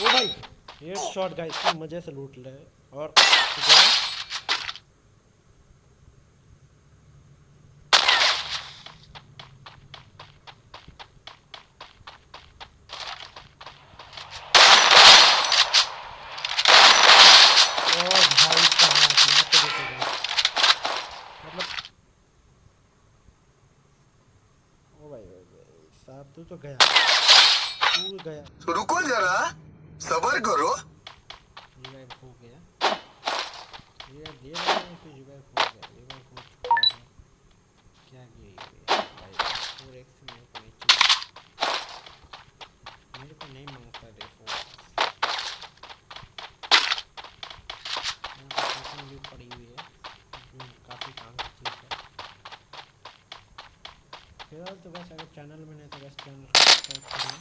ओ भाई head shot guys की मज़े से लूट ले और तू तो गया तू गया तो रुको जरा सबर करो। रिवाइव हो गया। ये दे रहे हैं फिर रिवाइव हो गया रिवाइव हो चुका है। क्या ये? भाई फोर एक्स मेरे को नहीं चाहिए मेरे को नहीं माँगता रे फोर भी पड़ी हुई है काफ़ी काम की चीज़ है फ़िलहाल तो बस अगर चैनल में नहीं तो बस चैनल सब्सक्राइब करिए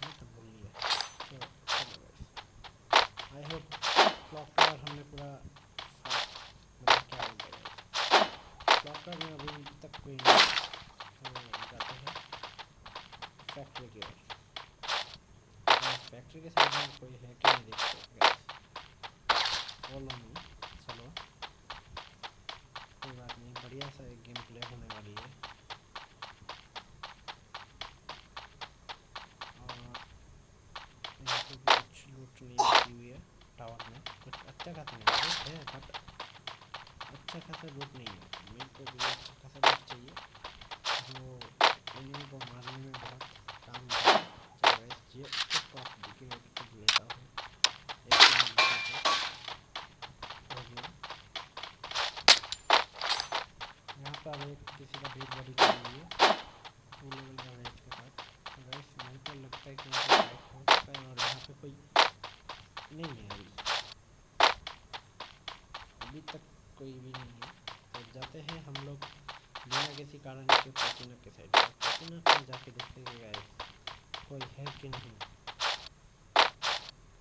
नहीं तो भूल लिया चलो चलो बस आई होप क्लॉक टावर हमने पूरा मतलब क्या बोलते हैं क्लॉक टावर में अभी तक कोई नहीं जाते हैं फैक्ट्री की ओर फैक्ट्री के में कोई है कि नहीं देखते बोलो नहीं चलो कोई बात नहीं बढ़िया सा एक गेम प्ले होने वाली है नहीं रखी हुई है टावर में कुछ अच्छा खासा नहीं है बट अच्छा खासा लूट नहीं है मेरे को भी अच्छा खासा लूट चाहिए जो एनिमी को मारने में बहुत काम चलो ये टॉप दिखे कुछ लेता हूँ किसी का हुई लेवल का साथ वैसे मेरे को लगता है कि हो है और यहाँ पे कोई नहीं है अभी। अभी तक कोई भी नहीं है। तो जाते हैं हम लोग बिना किसी कारण के के साइड पसीना पर जाके देखेंगे गाइस कोई है कि नहीं।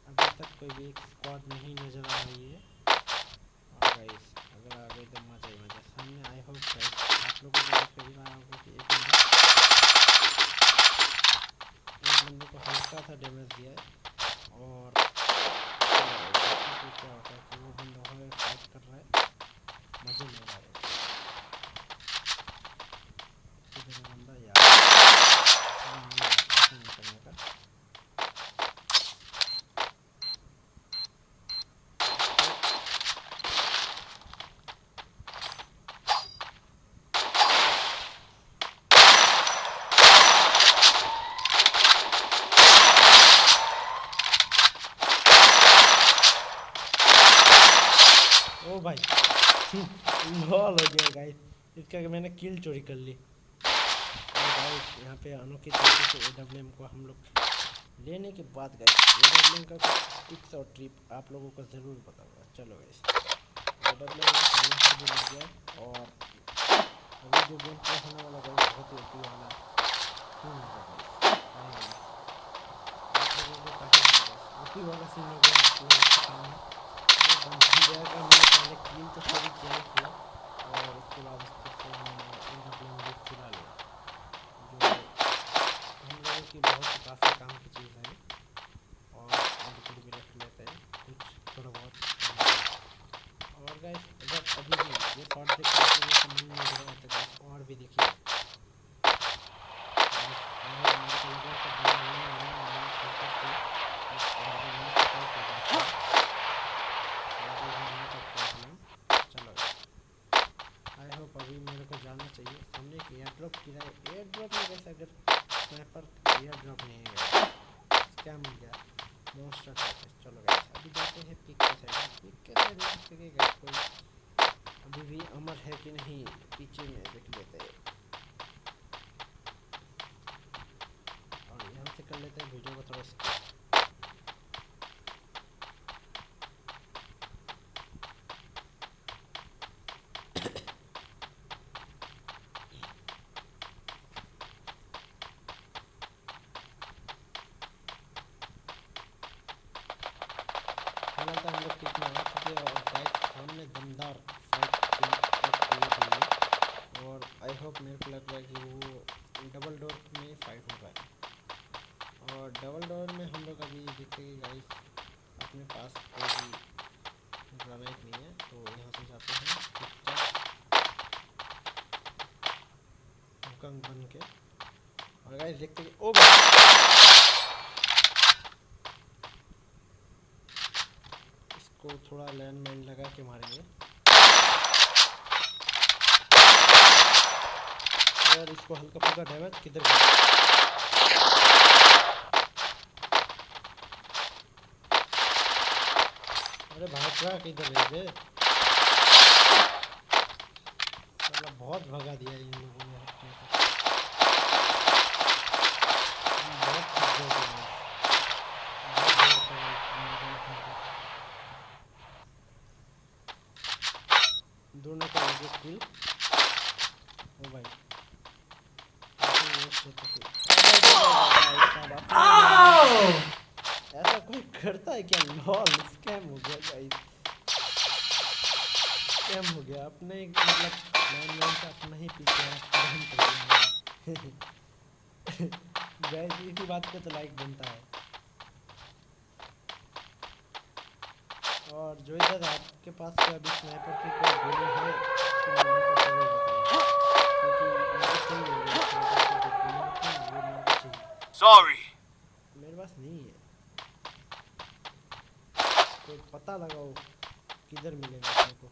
अभी तक कोई भी एक स्क्वाड नहीं नज़र आ रही है। और गाइस अगर आ गई तो मज़ा ही मज़ा सामने आई होप गाइस आप लोगों को देख ही रहा होगा कि एक बंदे को हल्का सा डैमेज दिया है और क्या होता है कि वो बंदा है फाइट कर रहा है मज़े ले रहा है बंदा यार नहीं करने का भाई लॉल हो गया गाइस इसका मैंने किल चोरी कर ली। यहाँ पे अनोखी तरीके से ए डब्ल्यू एम को हम लोग लेने के बाद गए। ए डब्ल्यू एम का टिप्स और ट्रिप आप लोगों को ज़रूर बताऊँगा। चलो गाइस ए डब्ल्यू एम भी लग गया और अभी जो गेम प्ले होने वाला गाइस बहुत ही अच्छी वाला। काफ़ी वाला सीन हो गया। मैंने पहले क्लीन तो सभी किया ही किया और उसके बाद उसको फिर मैंने एरोप्लेन भी चुरा लिया जो हम लोगों की बहुत काफ़ी काम की चीज़ है और एडिटिंग भी रख लेते हैं कुछ थोड़ा बहुत और गाइस अगर अभी भी ये शॉर्ट देखते हैं तो ये मन नहीं लग रहा तो और भी देखिए मेरे को लगा चाहिए हमने एक एयर ड्रॉप किया है एयर ड्रॉप में कैसे अगर स्नैपर एयर ड्रॉप नहीं है क्या मिल गया मोस्ट चलो गए अभी जाते हैं पिक के साइड पिक के साइड देख सकेगा कोई अभी भी अमर है कि नहीं, पीछे में देख लेते हैं। और यहाँ से कर लेते हैं वीडियो को थोड़ा होप मेरे को लग रहा है कि वो डबल डोर में फाइट होगा और और डबल डोर में हम लोग अभी देखते हैं गाइस अपने पास कोई ग्रेनाइट नहीं है तो यहाँ से जाते हैं कंग बन के। और गाइस देखते हैं ओ इसको थोड़ा लैंड माइन लगा के मारेंगे। और इसको हल्का फुल्का डैमेज किधर अरे भाग किधर है मतलब बहुत भगा दिया इन लोगों ने अपने को। दोनों का ओ भाई। ऐसा कोई करता है क्या लॉल स्कैम हो गया गाइस स्कैम हो गया अपने मतलब लाइन लाइन का अपना ही पीछे दिया गाइस इसी बात पे तो लाइक बनता है और जो इधर आपके पास क्या अभी स्नाइपर की कोई गोली है क्योंकि Sorry. मेरे पास नहीं है कोई पता लगाओ किधर मिलेगा अपने को.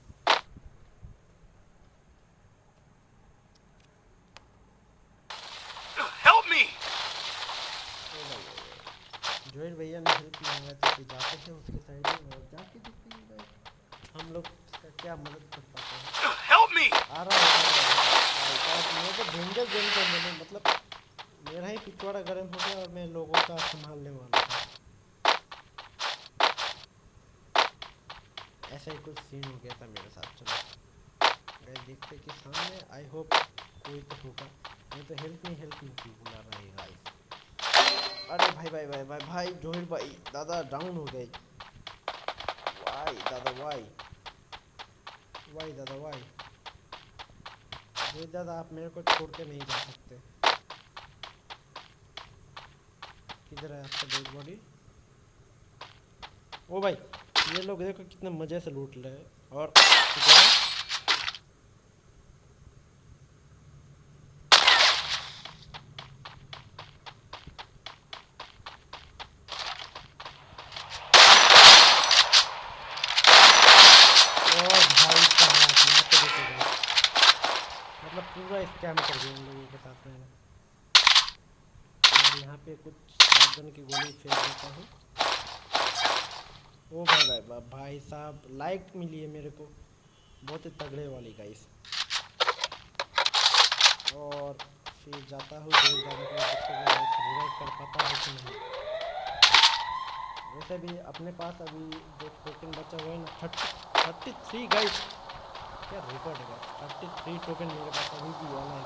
जोएल भैया ने हेल्प मांगा था कि जाते हैं उसके साइड में और जाके देखते हैं हम लोग का क्या मदद कर पाते हैं Help me. आ रहा है मेरे को डेंजर गेम कर मैंने मतलब मेरा ही पिछवाड़ा गर्म हो गया और मैं लोगों का संभालने वाला था ऐसा ही कुछ सीन हो गया था मेरे साथ, चलो। गए देखते कि सामने आई होप कोई तो होगा। नहीं तो हेल्प नहीं हेल्प नहीं क्यों बुला रहा है गाइस अरे भाई भाई भाई भाई भाई, जोहिर भाई, दादा डाउन हो गए। वाई दादा वाई वाई दादा वाई जोहिर दादा, आप मेरे को छोड़ के नहीं जा सकते। किधर है आपका डेड बॉडी ओ भाई, ये लोग देखो कितने मज़े से लूट रहे और मतलब पूरा स्कैम कर दिया इन लोगों के साथ मैंने। यहाँ पे कुछ शॉटगन की गोली फेंक देता हूँ। ओ भाई भाई भाई भाई साहब लाइक मिली है मेरे को। बहुत ही तगड़े वाली गाइस और फिर जाता हूँ जेल जाने के बाद कर पाता है कि नहीं। वैसे भी अपने पास अभी जो टोकन बचा हुआ है ना थर्टी थर्टी थ्री गाइस क्या रिकॉर्ड है थर्टी थ्री टोकन मेरे पास अभी भी वाला है।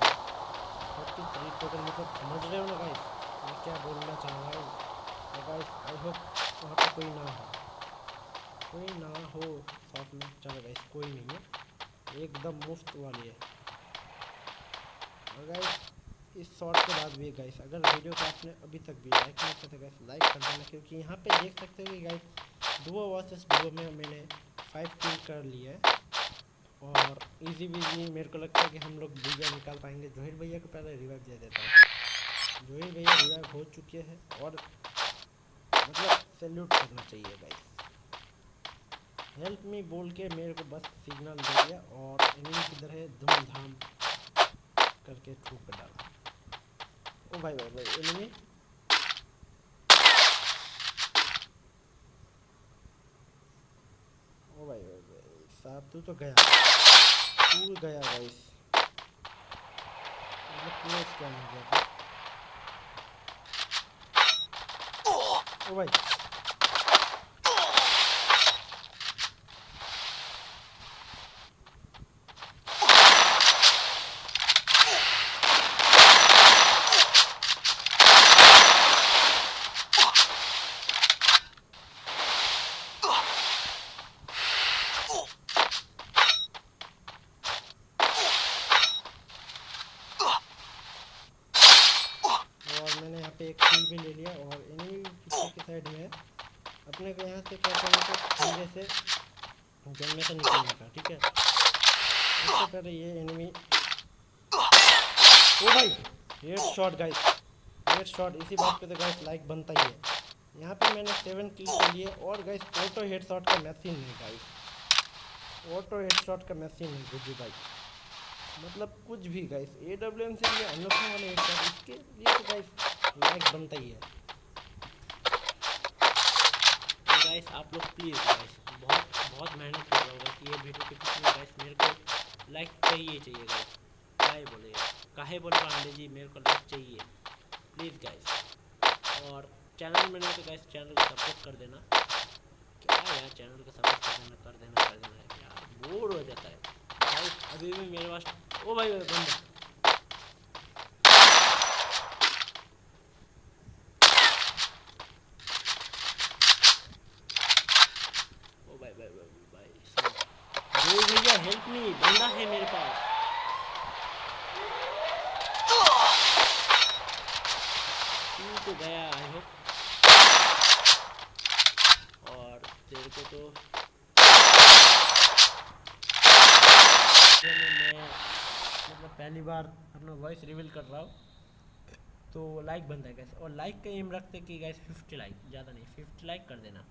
थर्टी थ्री टोकन मतलब समझ रहे हो ना गाइस मैं क्या बोलना चाह रहा हूँ गाइस आई होप वहाँ पर कोई ना हो। कोई ना हो शॉप में चलो गाइस कोई नहीं है। एकदम मुफ़्त वाली है। गाइस इस शॉट के बाद भी गाइस अगर वीडियो को आपने अभी तक भी लाइक नहीं किया तो गाइस लाइक कर देना, क्योंकि यहाँ पे देख सकते हो कि गाइस डुओ वर्सेस डुओ में मैंने फाइव किल कर लिया है। और इजी भी मेरे को लगता है कि हम लोग भैया निकाल पाएँगे। जोहिर भैया को पहले रिवाइव दे देता हूँ। जोहिर भैया रिवाइव हो चुके हैं और मतलब सैल्यूट करना चाहिए गाइस हेल्प मी बोल के मेरे को बस सिग्नल दे दिया और एनिमी किधर है धूमधाम करके ठोक डाला। ओ भाई भाई भाई एनिमी ओ भाई भाई भाई, साहब, तू तो गया। तू गया गाइस मतलब पूरा स्कैम हो गया था? ओ भाई और मैंने यहाँ पे एक किल भी ले लिया और एनिमी पीछे के साइड में है अपने को यहाँ से क्या करना है खंडे से गन में से निकलने का, ठीक है? उससे पहले ये एनिमी ओ भाई head shot guys head shot इसी बात पे तो गाइस लाइक बनता ही है। यहाँ पे मैंने सेवन किल कर लिए और गाइस ऑटो हेड शॉट का मशीन है गाइस ऑटो हेड शॉट का मशीन है गुड्डू भाई. मतलब कुछ भी गाइस ए डब्ल्यू एम से अनोखा वाले हेड शॉट इसके लिए तो गाइस लाइक बनता ही है तो गाइस आप लोग प्लीज़ गाइस बहुत बहुत मेहनत कर रहा होगा कि ये वीडियो के पीछे गाइस मेरे को लाइक चाहिए चाहिए गाइस काहे बोले काहे बोल पांडे जी, मेरे को लाइक चाहिए। प्लीज़ गाइस और चैनल में नहीं तो गाइस चैनल को सपोर्ट कर देना। क्या यार चैनल को सपोर्ट कर देना कर देना कर देना। यार बोर हो जाता है। अभी भी मेरे पास ओ भाई, बंदा ओ भाई भाई भाई भाई ओ भैया हेल्प मी बंदा है मेरे पास तू तो गया आई होप और तेरे को तो मैं मतलब पहली बार अपना वॉइस रिवील कर रहा हूँ। तो लाइक बनता है गैस और लाइक का एम रखते कि गैस फिफ्टी लाइक ज़्यादा नहीं फिफ्टी लाइक कर देना।